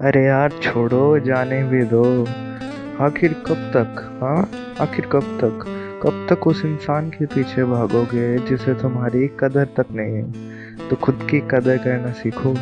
अरे यार, छोड़ो, जाने भी दो। आखिर कब तक हाँ? आखिर कब तक? कब तक उस इंसान के पीछे भागोगे जिसे तुम्हारी कदर तक नहीं है? तो खुद की कदर करना सीखो।